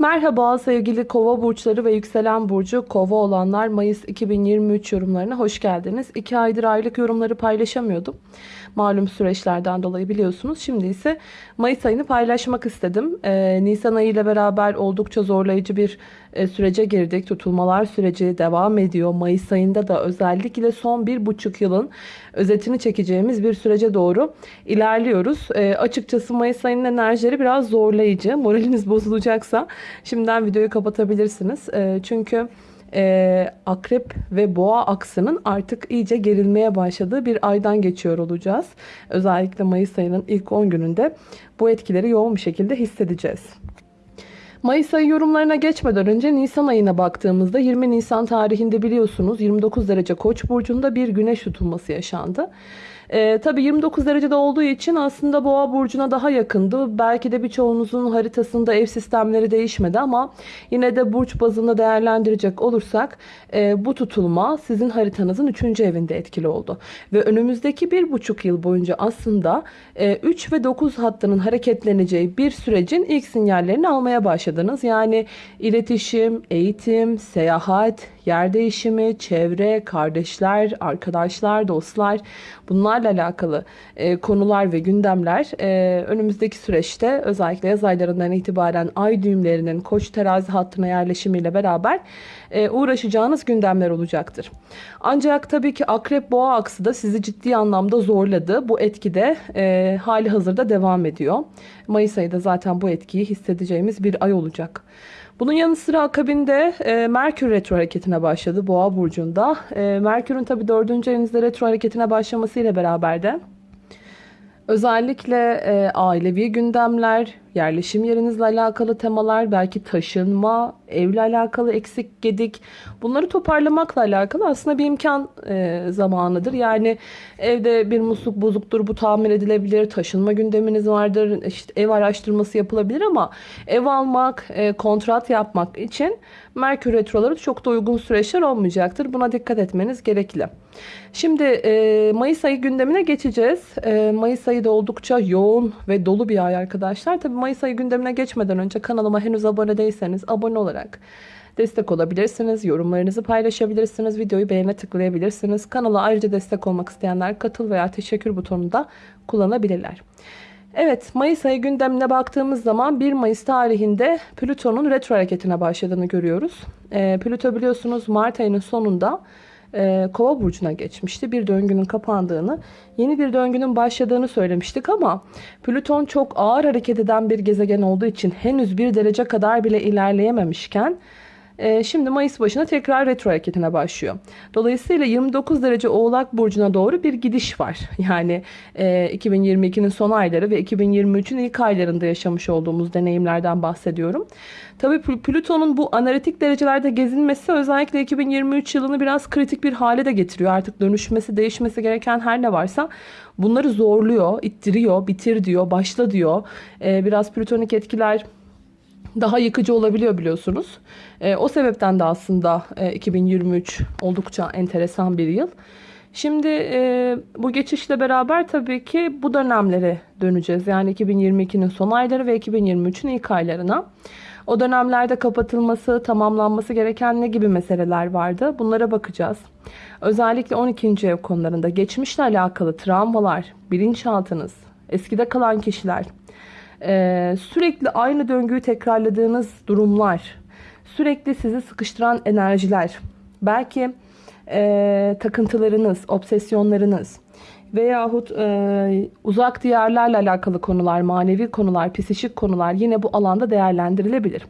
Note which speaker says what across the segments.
Speaker 1: Merhaba sevgili kova burçları ve yükselen burcu kova olanlar Mayıs 2023 yorumlarına hoş geldiniz. 2 aydır aylık yorumları paylaşamıyordum. Malum süreçlerden dolayı biliyorsunuz. Şimdi ise Mayıs ayını paylaşmak istedim. Ee, Nisan ayı ile beraber oldukça zorlayıcı bir e, sürece girdik. Tutulmalar süreci devam ediyor. Mayıs ayında da özellikle son bir buçuk yılın özetini çekeceğimiz bir sürece doğru ilerliyoruz. E, açıkçası Mayıs ayının enerjileri biraz zorlayıcı. Moraliniz bozulacaksa şimdiden videoyu kapatabilirsiniz. E, çünkü e, akrep ve boğa aksının artık iyice gerilmeye başladığı bir aydan geçiyor olacağız. Özellikle Mayıs ayının ilk 10 gününde bu etkileri yoğun bir şekilde hissedeceğiz. Mayıs ayı yorumlarına geçmeden önce Nisan ayına baktığımızda 20 Nisan tarihinde biliyorsunuz 29 derece Koç burcunda bir güneş tutulması yaşandı. Ee, tabii 29 derecede olduğu için aslında Boğa burcuna daha yakındı. Belki de birçoğunuzun haritasında ev sistemleri değişmedi ama yine de burç bazında değerlendirecek olursak e, bu tutulma sizin haritanızın 3. evinde etkili oldu. Ve önümüzdeki bir buçuk yıl boyunca aslında e, 3 ve 9 hattının hareketleneceği bir sürecin ilk sinyallerini almaya başladınız. Yani iletişim, eğitim, seyahat, yer değişimi, çevre, kardeşler, arkadaşlar, dostlar bunlarla alakalı e, konular ve gündemler e, önümüzdeki süreçte özellikle yaz aylarından itibaren ay düğümlerinin koç terazi hattına yerleşimiyle beraber e, uğraşacağınız gündemler olacaktır. Ancak tabii ki akrep boğa aksı da sizi ciddi anlamda zorladı. Bu etki de e, hali hazırda devam ediyor. Mayıs ayı da zaten bu etkiyi hissedeceğimiz bir ay olacak. Bunun yanı sıra akabinde e, Merkür retro hareketine başladı Boğa burcunda. E, Merkür'ün tabi dördüncü evinizde retro hareketine başlamasıyla beraber de özellikle e, ailevi gündemler, yerleşim yerinizle alakalı temalar, belki taşınma, evle alakalı eksik gedik bunları toparlamakla alakalı aslında bir imkan e, zamanıdır. Yani evde bir musluk bozuktur bu tamir edilebilir, taşınma gündeminiz vardır, işte ev araştırması yapılabilir ama ev almak, e, kontrat yapmak için Merkür Retroları çok da uygun süreçler olmayacaktır. Buna dikkat etmeniz gerekli. Şimdi e, Mayıs ayı gündemine geçeceğiz. E, Mayıs ayı da oldukça yoğun ve dolu bir ay arkadaşlar. Tabii Mayıs ayı gündemine geçmeden önce kanalıma henüz abone değilseniz abone olarak destek olabilirsiniz. Yorumlarınızı paylaşabilirsiniz. Videoyu beğene tıklayabilirsiniz. Kanala ayrıca destek olmak isteyenler katıl veya teşekkür butonunu da kullanabilirler. Evet Mayıs ayı gündemine baktığımız zaman 1 Mayıs tarihinde Plüton'un retro hareketine başladığını görüyoruz. E, Plüto biliyorsunuz Mart ayının sonunda e, Kova burcuna geçmişti. Bir döngünün kapandığını, yeni bir döngünün başladığını söylemiştik ama Plüton çok ağır hareket eden bir gezegen olduğu için henüz bir derece kadar bile ilerleyememişken e, şimdi Mayıs başına tekrar retro hareketine başlıyor. Dolayısıyla 29 derece Oğlak Burcu'na doğru bir gidiş var. Yani e, 2022'nin son ayları ve 2023'ün ilk aylarında yaşamış olduğumuz deneyimlerden bahsediyorum. Tabii Plüton'un bu analitik derecelerde gezinmesi özellikle 2023 yılını biraz kritik bir hale de getiriyor. Artık dönüşmesi, değişmesi gereken her ne varsa bunları zorluyor, ittiriyor, bitir diyor, başla diyor. Ee, biraz plütonik etkiler daha yıkıcı olabiliyor biliyorsunuz. E, o sebepten de aslında e, 2023 oldukça enteresan bir yıl. Şimdi e, bu geçişle beraber tabii ki bu dönemlere döneceğiz. Yani 2022'nin son ayları ve 2023'ün ilk aylarına. O dönemlerde kapatılması, tamamlanması gereken ne gibi meseleler vardı? Bunlara bakacağız. Özellikle 12. ev konularında geçmişle alakalı travmalar, bilinçaltınız, eskide kalan kişiler, ee, sürekli aynı döngüyü tekrarladığınız durumlar, sürekli sizi sıkıştıran enerjiler, belki e, takıntılarınız, obsesyonlarınız veyahut e, uzak diyarlarla alakalı konular, manevi konular, psikik konular yine bu alanda değerlendirilebilir.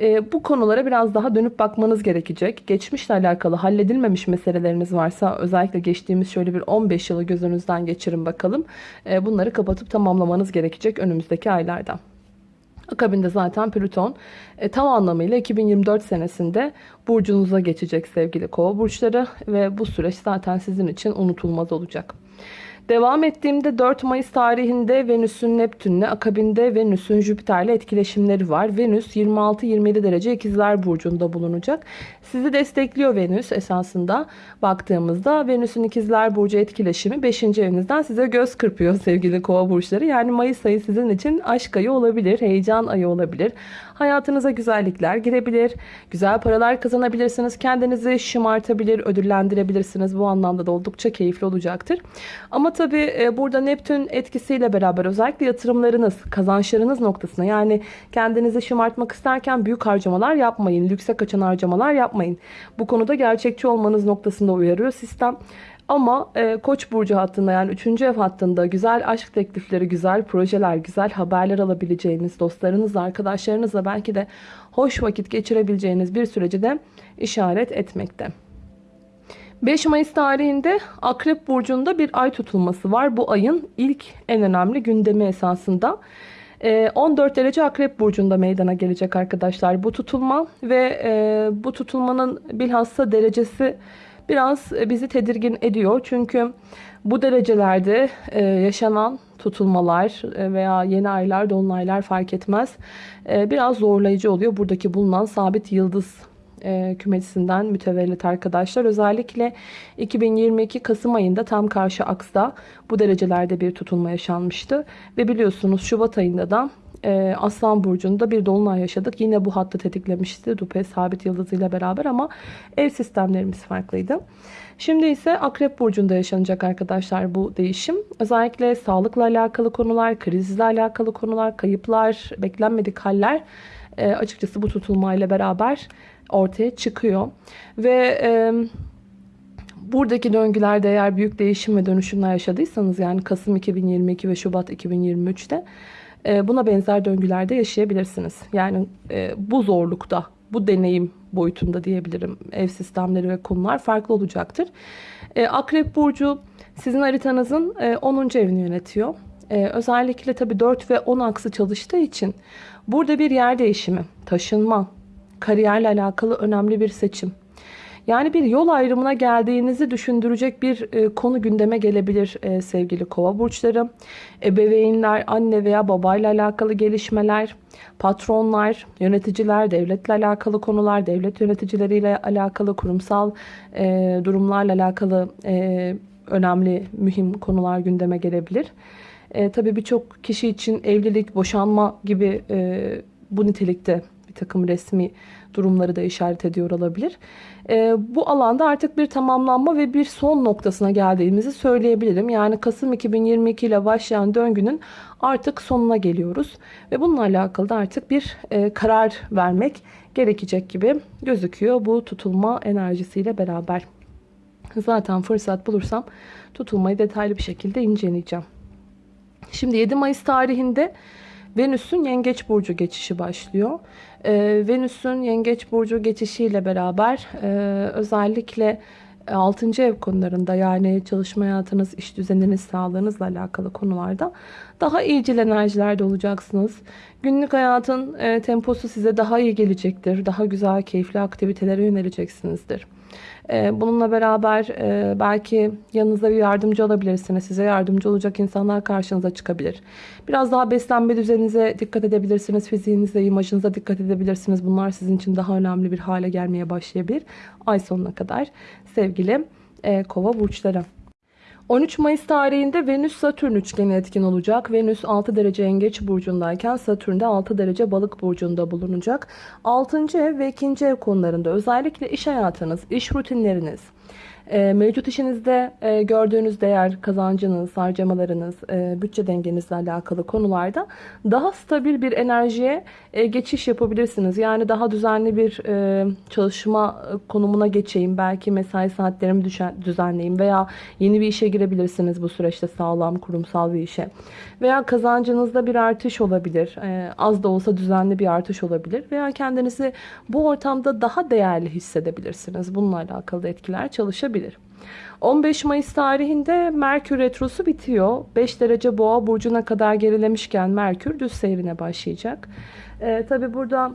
Speaker 1: E, bu konulara biraz daha dönüp bakmanız gerekecek. Geçmişle alakalı halledilmemiş meseleleriniz varsa özellikle geçtiğimiz şöyle bir 15 yılı gözünüzden geçirin bakalım. E, bunları kapatıp tamamlamanız gerekecek önümüzdeki aylarda. Akabinde zaten Plüton e, tam anlamıyla 2024 senesinde burcunuza geçecek sevgili kova burçları ve bu süreç zaten sizin için unutulmaz olacak. Devam ettiğimde 4 Mayıs tarihinde Venüs'ün Neptün'le akabinde Venüs'ün Jüpiter'le etkileşimleri var. Venüs 26-27 derece ikizler burcunda bulunacak. Sizi destekliyor Venüs esasında baktığımızda. Venüs'ün ikizler burcu etkileşimi 5. evinizden size göz kırpıyor sevgili kova burçları. Yani Mayıs ayı sizin için aşk ayı olabilir, heyecan ayı olabilir. Hayatınıza güzellikler girebilir, güzel paralar kazanabilirsiniz. Kendinizi şımartabilir, ödüllendirebilirsiniz. Bu anlamda da oldukça keyifli olacaktır. Ama tabii e, burada Neptün etkisiyle beraber özellikle yatırımlarınız, kazançlarınız noktasına yani kendinizi şımartmak isterken büyük harcamalar yapmayın. Lükse kaçan harcamalar yapmayın. Bu konuda gerçekçi olmanız noktasında uyarıyor sistem. Ama e, Koç burcu hattında yani 3. ev hattında güzel aşk teklifleri, güzel projeler, güzel haberler alabileceğiniz, dostlarınızla, arkadaşlarınızla belki de hoş vakit geçirebileceğiniz bir süreci de işaret etmekte. 5 Mayıs tarihinde Akrep Burcu'nda bir ay tutulması var. Bu ayın ilk en önemli gündemi esasında. 14 derece Akrep Burcu'nda meydana gelecek arkadaşlar bu tutulma. Ve bu tutulmanın bilhassa derecesi biraz bizi tedirgin ediyor. Çünkü bu derecelerde yaşanan tutulmalar veya yeni aylar, dolunaylar fark etmez. Biraz zorlayıcı oluyor. Buradaki bulunan sabit yıldız e, kümesinden mütevellit arkadaşlar. Özellikle 2022 Kasım ayında tam karşı aksta bu derecelerde bir tutulma yaşanmıştı. Ve biliyorsunuz Şubat ayında da e, Aslan Burcu'nda bir dolunay yaşadık. Yine bu hattı tetiklemişti. Dupe sabit yıldızıyla beraber ama ev sistemlerimiz farklıydı. Şimdi ise Akrep Burcu'nda yaşanacak arkadaşlar bu değişim. Özellikle sağlıkla alakalı konular, krizle alakalı konular, kayıplar, beklenmedik haller e, açıkçası bu tutulmayla beraber ortaya çıkıyor. Ve e, buradaki döngülerde eğer büyük değişim ve dönüşümler yaşadıysanız yani Kasım 2022 ve Şubat 2023'te e, buna benzer döngülerde yaşayabilirsiniz. Yani e, bu zorlukta, bu deneyim boyutunda diyebilirim. Ev sistemleri ve konular farklı olacaktır. E, Akrep Burcu sizin haritanızın e, 10. evini yönetiyor. E, özellikle tabii 4 ve 10 aksı çalıştığı için burada bir yer değişimi, taşınma, kariyerle alakalı önemli bir seçim. Yani bir yol ayrımına geldiğinizi düşündürecek bir e, konu gündeme gelebilir e, sevgili kova burçları. Ebeveynler, anne veya babayla alakalı gelişmeler, patronlar, yöneticiler, devletle alakalı konular, devlet yöneticileriyle alakalı kurumsal e, durumlarla alakalı e, önemli, mühim konular gündeme gelebilir. E, tabii birçok kişi için evlilik, boşanma gibi e, bu nitelikte takım resmi durumları da işaret ediyor olabilir. E, bu alanda artık bir tamamlanma ve bir son noktasına geldiğimizi söyleyebilirim. Yani Kasım 2022 ile başlayan döngünün artık sonuna geliyoruz. Ve bununla alakalı da artık bir e, karar vermek gerekecek gibi gözüküyor bu tutulma enerjisiyle beraber. Zaten fırsat bulursam tutulmayı detaylı bir şekilde inceleyeceğim. Şimdi 7 Mayıs tarihinde Venüs'ün Yengeç Burcu geçişi başlıyor. Ee, Venüs'ün Yengeç Burcu geçişiyle beraber e, özellikle 6. ev konularında yani çalışma hayatınız, iş düzeniniz, sağlığınızla alakalı konularda daha iyicil enerjilerde olacaksınız. Günlük hayatın e, temposu size daha iyi gelecektir. Daha güzel, keyifli aktivitelere yöneleceksinizdir. Ee, bununla beraber e, belki yanınızda bir yardımcı alabilirsiniz. Size yardımcı olacak insanlar karşınıza çıkabilir. Biraz daha beslenme düzeninize dikkat edebilirsiniz. Fiziğinize, imajınıza dikkat edebilirsiniz. Bunlar sizin için daha önemli bir hale gelmeye başlayabilir. Ay sonuna kadar sevgili e, kova burçları. 13 Mayıs tarihinde Venüs-Satürn üçgeni etkin olacak. Venüs 6 derece yengeç burcundayken Satürn de 6 derece balık burcunda bulunacak. 6. ev ve 2. ev konularında özellikle iş hayatınız, iş rutinleriniz, e, mevcut işinizde e, gördüğünüz değer, kazancınız, harcamalarınız, e, bütçe dengenizle alakalı konularda daha stabil bir enerjiye e, geçiş yapabilirsiniz. Yani daha düzenli bir e, çalışma konumuna geçeyim. Belki mesai saatlerimi düşen, düzenleyeyim veya yeni bir işe girebilirsiniz bu süreçte sağlam kurumsal bir işe. Veya kazancınızda bir artış olabilir. E, az da olsa düzenli bir artış olabilir. Veya kendinizi bu ortamda daha değerli hissedebilirsiniz. Bununla alakalı etkiler çalışabilir. 15 Mayıs tarihinde Merkür Retrosu bitiyor. 5 derece boğa burcuna kadar gerilemişken Merkür düz seyrine başlayacak. Ee, Tabi burada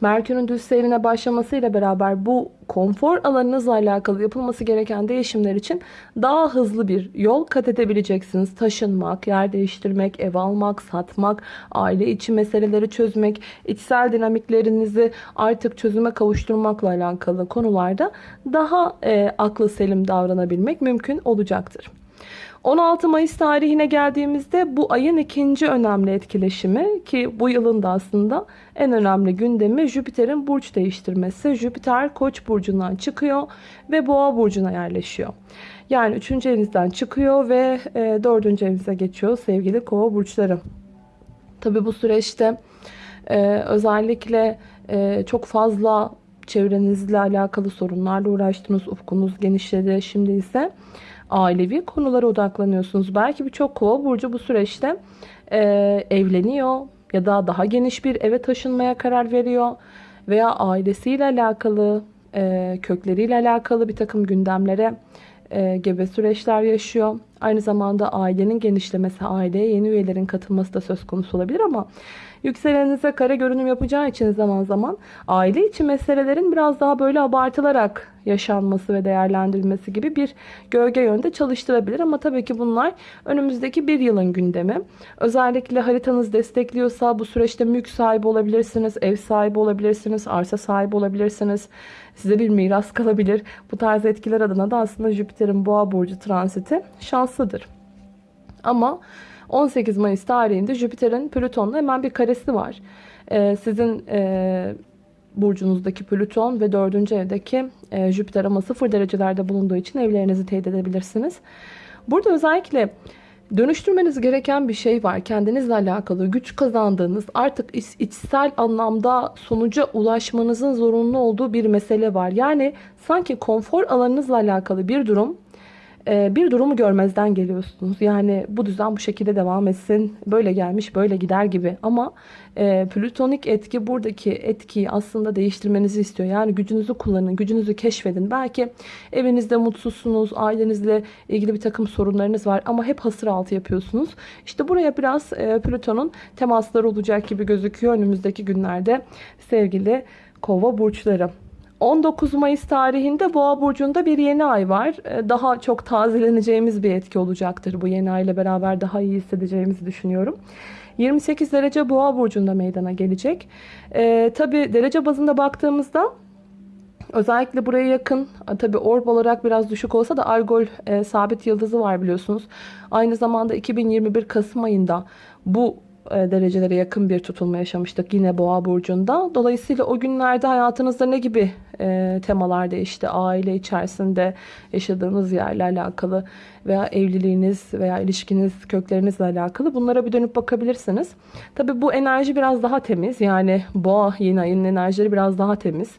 Speaker 1: Merkür'ün düz seyrine başlamasıyla beraber bu konfor alanınızla alakalı yapılması gereken değişimler için daha hızlı bir yol kat edebileceksiniz. Taşınmak, yer değiştirmek, ev almak, satmak, aile içi meseleleri çözmek, içsel dinamiklerinizi artık çözüme kavuşturmakla alakalı konularda daha e, aklı selim davranabilmek mümkün olacaktır. 16 Mayıs tarihine geldiğimizde bu ayın ikinci önemli etkileşimi ki bu yılın da aslında en önemli gündemi Jüpiter'in burç değiştirmesi. Jüpiter Koç burcundan çıkıyor ve Boğa burcuna yerleşiyor. Yani 3. evinizden çıkıyor ve 4. E, evinize geçiyor sevgili Kova burçları. Tabi bu süreçte e, özellikle e, çok fazla çevrenizle alakalı sorunlarla uğraştınız. Ufkunuz genişledi. Şimdi ise ailevi konulara odaklanıyorsunuz. Belki birçok kova burcu bu süreçte e, evleniyor ya da daha geniş bir eve taşınmaya karar veriyor veya ailesiyle alakalı, e, kökleriyle alakalı bir takım gündemlere e, gebe süreçler yaşıyor. Aynı zamanda ailenin genişlemesi, aileye yeni üyelerin katılması da söz konusu olabilir ama Yükselenize kare görünüm yapacağı için zaman zaman aile içi meselelerin biraz daha böyle abartılarak yaşanması ve değerlendirilmesi gibi bir gölge yönde çalıştırabilir. Ama tabii ki bunlar önümüzdeki bir yılın gündemi. Özellikle haritanız destekliyorsa bu süreçte mülk sahibi olabilirsiniz, ev sahibi olabilirsiniz, arsa sahibi olabilirsiniz. Size bir miras kalabilir. Bu tarz etkiler adına da aslında Jüpiter'in boğa burcu transiti şanslıdır. Ama 18 Mayıs tarihinde Jüpiter'in Plüton'la hemen bir karesi var. Ee, sizin e, burcunuzdaki Plüton ve 4. evdeki e, Jüpiter ama 0 derecelerde bulunduğu için evlerinizi teyit edebilirsiniz. Burada özellikle dönüştürmeniz gereken bir şey var. Kendinizle alakalı güç kazandığınız artık içsel anlamda sonuca ulaşmanızın zorunlu olduğu bir mesele var. Yani sanki konfor alanınızla alakalı bir durum bir durumu görmezden geliyorsunuz. Yani bu düzen bu şekilde devam etsin. Böyle gelmiş böyle gider gibi. Ama e, plütonik etki buradaki etkiyi aslında değiştirmenizi istiyor. Yani gücünüzü kullanın, gücünüzü keşfedin. Belki evinizde mutsuzsunuz, ailenizle ilgili bir takım sorunlarınız var ama hep hasır altı yapıyorsunuz. İşte buraya biraz e, Plüton'un temasları olacak gibi gözüküyor önümüzdeki günlerde sevgili kova burçları. 19 Mayıs tarihinde Boğa burcunda bir yeni ay var. Ee, daha çok tazeleneceğimiz bir etki olacaktır. Bu yeni ay ile beraber daha iyi hissedeceğimizi düşünüyorum. 28 derece Boğa burcunda meydana gelecek. Ee, Tabi derece bazında baktığımızda Özellikle buraya yakın tabi orb olarak biraz düşük olsa da Argol e, sabit yıldızı var biliyorsunuz. Aynı zamanda 2021 Kasım ayında bu derecelere yakın bir tutulma yaşamıştık yine boğa burcunda. Dolayısıyla o günlerde hayatınızda ne gibi e, temalar değişti? Aile içerisinde yaşadığınız yerle alakalı veya evliliğiniz veya ilişkiniz köklerinizle alakalı bunlara bir dönüp bakabilirsiniz. Tabi bu enerji biraz daha temiz yani boğa yeni ayının enerjileri biraz daha temiz.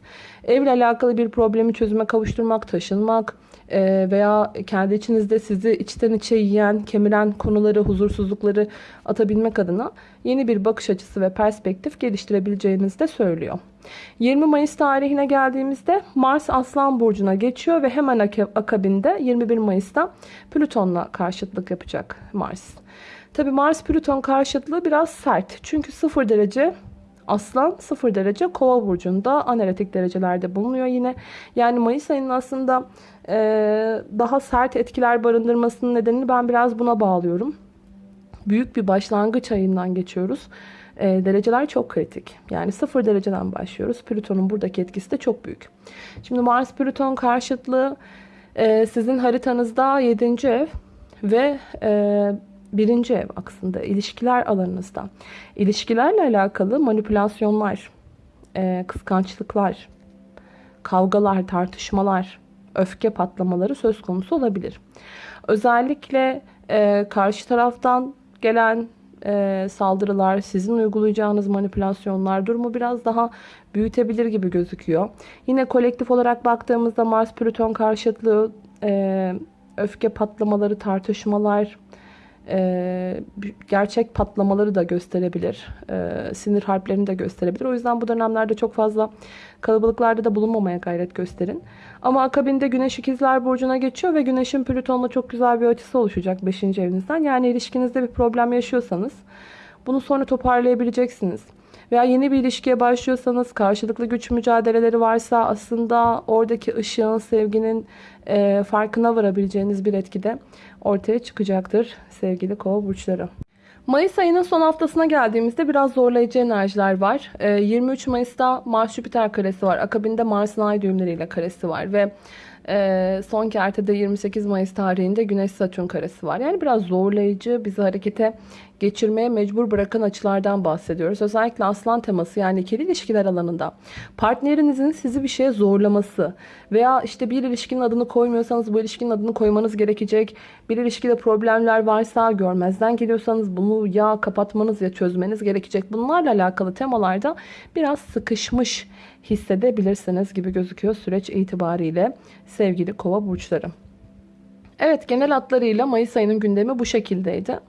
Speaker 1: Evle alakalı bir problemi çözüme kavuşturmak, taşınmak, ee, veya kendi içinizde sizi içten içe yiyen, kemiren konuları, huzursuzlukları atabilmek adına yeni bir bakış açısı ve perspektif geliştirebileceğinizi de söylüyor. 20 Mayıs tarihine geldiğimizde Mars Aslan Burcu'na geçiyor ve hemen akabinde 21 Mayıs'ta Plüton'la karşıtlık yapacak Mars. Tabi Mars Plüton karşıtlığı biraz sert. Çünkü 0 derece Aslan 0 derece Kova burcunda analitik derecelerde bulunuyor yine. Yani Mayıs ayının aslında e, daha sert etkiler barındırmasının nedenini ben biraz buna bağlıyorum. Büyük bir başlangıç ayından geçiyoruz. E, dereceler çok kritik. Yani 0 dereceden başlıyoruz. Plüton'un buradaki etkisi de çok büyük. Şimdi Mars Plüton karşıtlığı e, sizin haritanızda 7. ev ve e, birinci ev aslında ilişkiler alanınızda. İlişkilerle alakalı manipülasyonlar, e, kıskançlıklar, kavgalar, tartışmalar, öfke patlamaları söz konusu olabilir. Özellikle e, karşı taraftan gelen e, saldırılar, sizin uygulayacağınız manipülasyonlar durumu biraz daha büyütebilir gibi gözüküyor. Yine kolektif olarak baktığımızda Mars-Plüton karşıtlığı, e, öfke patlamaları, tartışmalar, e, gerçek patlamaları da gösterebilir. E, sinir harplerini de gösterebilir. O yüzden bu dönemlerde çok fazla kalabalıklarda da bulunmamaya gayret gösterin. Ama akabinde Güneş ikizler Burcu'na geçiyor ve Güneş'in Plüton'la çok güzel bir açısı oluşacak 5. evinizden. Yani ilişkinizde bir problem yaşıyorsanız bunu sonra toparlayabileceksiniz. Veya yeni bir ilişkiye başlıyorsanız karşılıklı güç mücadeleleri varsa aslında oradaki ışığın, sevginin e, farkına varabileceğiniz bir etkide ortaya çıkacaktır sevgili kova burçları. Mayıs ayının son haftasına geldiğimizde biraz zorlayıcı enerjiler var. Ee, 23 Mayıs'ta Mars Jüpiter karesi var. Akabinde Mars'ın ay düğümleriyle karesi var ve e, son kertede 28 Mayıs tarihinde Güneş Satürn karesi var. Yani biraz zorlayıcı, bizi harekete geçirmeye mecbur bırakan açılardan bahsediyoruz. Özellikle aslan teması yani ikili ilişkiler alanında partnerinizin sizi bir şeye zorlaması veya işte bir ilişkinin adını koymuyorsanız bu ilişkinin adını koymanız gerekecek. Bir ilişkide problemler varsa görmezden geliyorsanız bunu ya kapatmanız ya çözmeniz gerekecek. Bunlarla alakalı temalarda biraz sıkışmış hissedebilirsiniz gibi gözüküyor süreç itibariyle sevgili kova burçları. Evet genel hatlarıyla Mayıs ayının gündemi bu şekildeydi.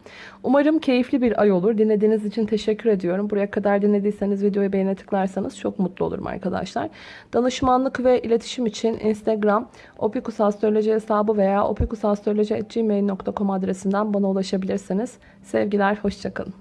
Speaker 1: Umarım keyifli bir ay olur. Dinlediğiniz için teşekkür ediyorum. Buraya kadar dinlediyseniz videoyu beğene tıklarsanız çok mutlu olurum arkadaşlar. Danışmanlık ve iletişim için Instagram opikusastroloji hesabı veya opikusastroloji.gmail.com adresinden bana ulaşabilirsiniz. Sevgiler, hoşçakalın.